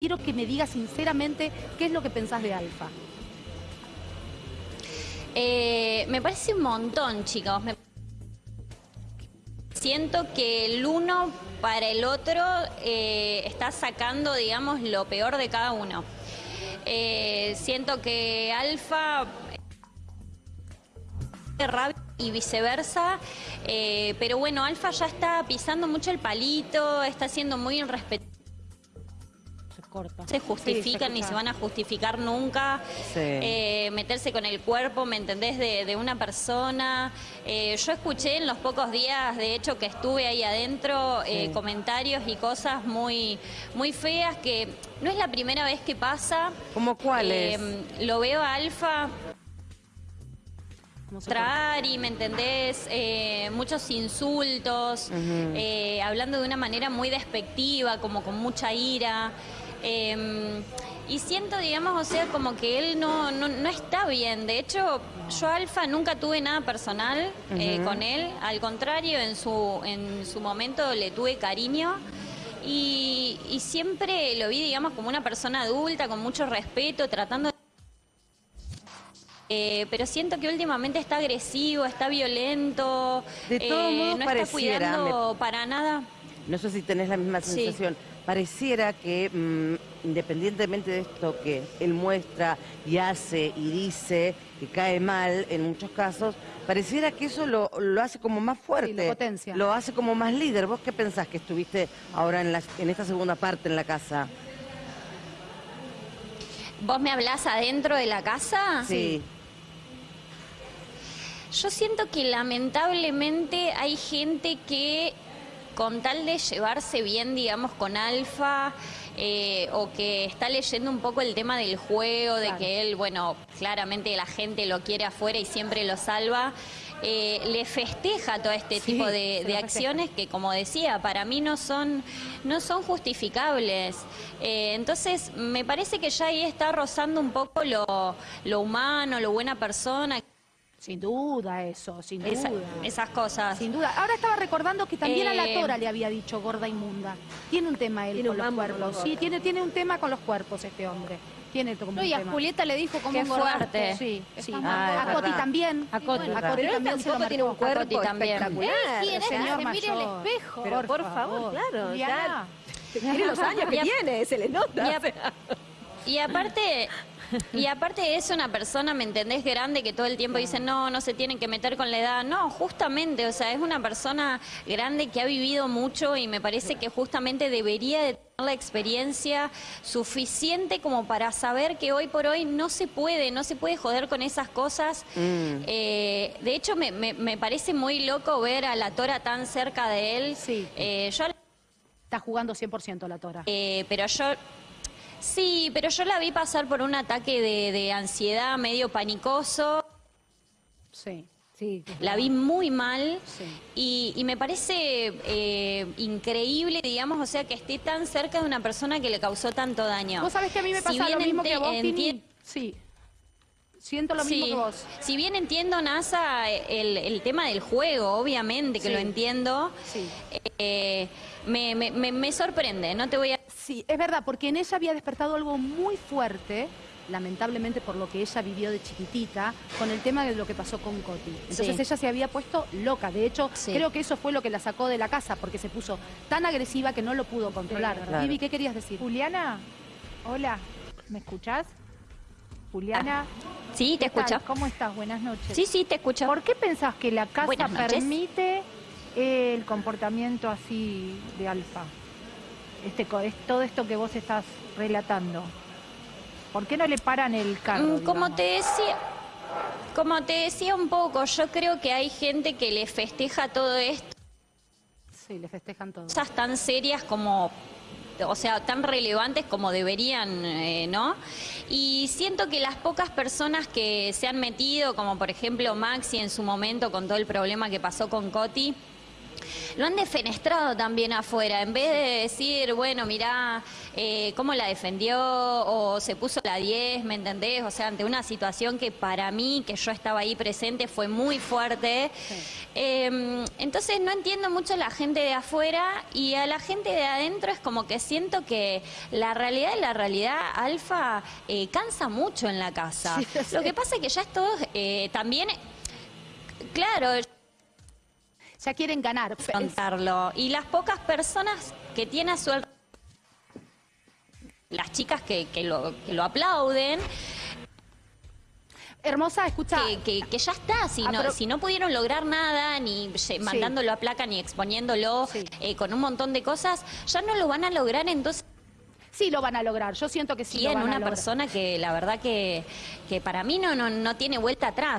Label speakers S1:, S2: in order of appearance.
S1: Quiero que me digas sinceramente qué es lo que pensás de Alfa.
S2: Eh, me parece un montón, chicos. Siento que el uno para el otro eh, está sacando, digamos, lo peor de cada uno. Eh, siento que Alfa y viceversa, pero bueno, Alfa ya está pisando mucho el palito, está siendo muy irrespetuoso se justifican ni se van a justificar nunca. Eh, meterse con el cuerpo, ¿me entendés? De, una persona. Eh, yo escuché en los pocos días, de hecho, que estuve ahí adentro, eh, comentarios y cosas muy, muy feas que no es la primera vez que pasa.
S3: ¿Cómo cuáles?
S2: lo veo a Alfa y ¿me entendés? muchos insultos, hablando de una manera muy despectiva, como con mucha ira. Em, y siento, digamos, o sea, como que él no, no, está bien. De hecho, yo Alfa nunca tuve nada personal eh, con él. Al contrario, en su, en su momento le tuve cariño. Y, siempre lo vi, digamos, como una persona adulta, con mucho respeto, tratando de... Eh, pero siento que últimamente está agresivo, está violento,
S3: de todo
S2: eh,
S3: modo,
S2: no está cuidando para nada.
S3: No sé si tenés la misma sensación pareciera que mm, independientemente de esto que él muestra y hace y dice, que cae mal en muchos casos, pareciera que eso lo, hace como más fuerte.
S1: lo potencia.
S3: Lo hace como más líder. ¿Vos qué pensás que estuviste ahora en, en esta segunda parte en la casa?
S2: ¿Vos me hablás adentro de la casa?
S3: Sí.
S2: Yo siento que lamentablemente hay gente que con tal de llevarse bien, digamos, con Alfa, eh, o que está leyendo un poco el tema del juego, de que él, bueno, claramente la gente lo quiere afuera y siempre lo salva. Eh, le festeja todo este tipo de, acciones que, como decía, para mí no son, no son justificables. Eh, entonces, me parece que ya ahí está rozando un poco lo, lo humano, lo buena persona.
S1: Sin duda eso, sin duda.
S2: esas cosas.
S1: Sin duda. Ahora estaba recordando que también a la eh, Tora le había dicho gorda inmunda. Tiene un tema él con los cuerpos. Sí, tiene, tiene un tema con los cuerpos este hombre. Tiene como
S2: no, y a Julieta le dijo como
S1: un fuerte. Sí, sí. Ah, a Coti también.
S2: A Coti,
S1: a Coti también se lo
S2: tiene un cuerpo
S1: también.
S2: espectacular.
S1: ¿Quién señor se mire el espejo.
S2: Pero por, favor, claro.
S1: Ya.
S2: Tiene los años que tiene, se le nota. Y aparte, y aparte es una persona, ¿me entendés? Grande que todo el tiempo dice, no, no se tienen que meter con la edad. No, justamente, o sea, es una persona grande que ha vivido mucho y me parece que justamente debería de tener la experiencia suficiente como para saber que hoy por hoy no se puede, no se puede joder con esas cosas. Mm. Eh, de hecho, me, parece muy loco ver a la Tora tan cerca de él.
S1: Sí. Eh, yo... Está jugando 100% la Tora.
S2: Eh, pero yo Sí, pero yo la vi pasar por un ataque de, ansiedad medio panicoso.
S1: Sí. Sí,
S2: la vi muy mal y, me parece eh, increíble, digamos, o sea, que esté tan cerca de una persona que le causó tanto daño.
S1: Vos sabés que a mí me pasa lo mismo que a vos, Sí, siento lo mismo que vos.
S2: Si bien entiendo, NASA, el, tema del juego, obviamente que lo entiendo, eh, me, me, me sorprende, no te voy a
S1: Sí, es verdad, porque en ella había despertado algo muy fuerte, lamentablemente por lo que ella vivió de chiquitita, con el tema de lo que pasó con Coti. Entonces ella se había puesto loca. De hecho, creo que eso fue lo que la sacó de la casa, porque se puso tan agresiva que no lo pudo controlar. Vivi, ¿qué querías decir?
S4: Juliana, hola, ¿me escuchás? Juliana.
S2: Ah, sí, te escucho.
S4: ¿Cómo estás? Buenas noches.
S2: Sí, sí, te escucho.
S4: ¿Por qué pensás que la casa permite el comportamiento así de Alfa? este, es todo esto que vos estás relatando? ¿Por qué no le paran el carro?
S2: Mm, como te decía, como te decía un poco, yo creo que hay gente que le festeja todo esto.
S1: Sí, le festejan todo.
S2: Cosas tan serias como o sea, tan relevantes como deberían, eh, ¿no? Y siento que las pocas personas que se han metido, como por ejemplo Maxi en su momento con todo el problema que pasó con Coti, lo han defenestrado también afuera, en vez de decir, bueno, mirá, eh, cómo la defendió o se puso la 10, ¿me entendés? O sea, ante una situación que para mí, que yo estaba ahí presente, fue muy fuerte. Em, entonces no entiendo mucho la gente de afuera y a la gente de adentro es como que siento que la realidad y la realidad alfa eh, cansa mucho en la casa. Lo que pasa es que ya es todo eh, también, claro
S1: ya quieren ganar.
S2: Contarlo. Y las pocas personas que tiene a su las chicas que, lo, que lo aplauden,
S1: Hermosa, escucha.
S2: Que, que, ya está, si, ah, no, si no pudieron lograr nada, ni mandándolo a placa, ni exponiéndolo eh, con un montón de cosas, ya no lo van a lograr, entonces...
S1: Sí lo van a lograr, yo siento que sí.
S2: Y en una persona que la verdad que, que para mí no, no, no tiene vuelta atrás.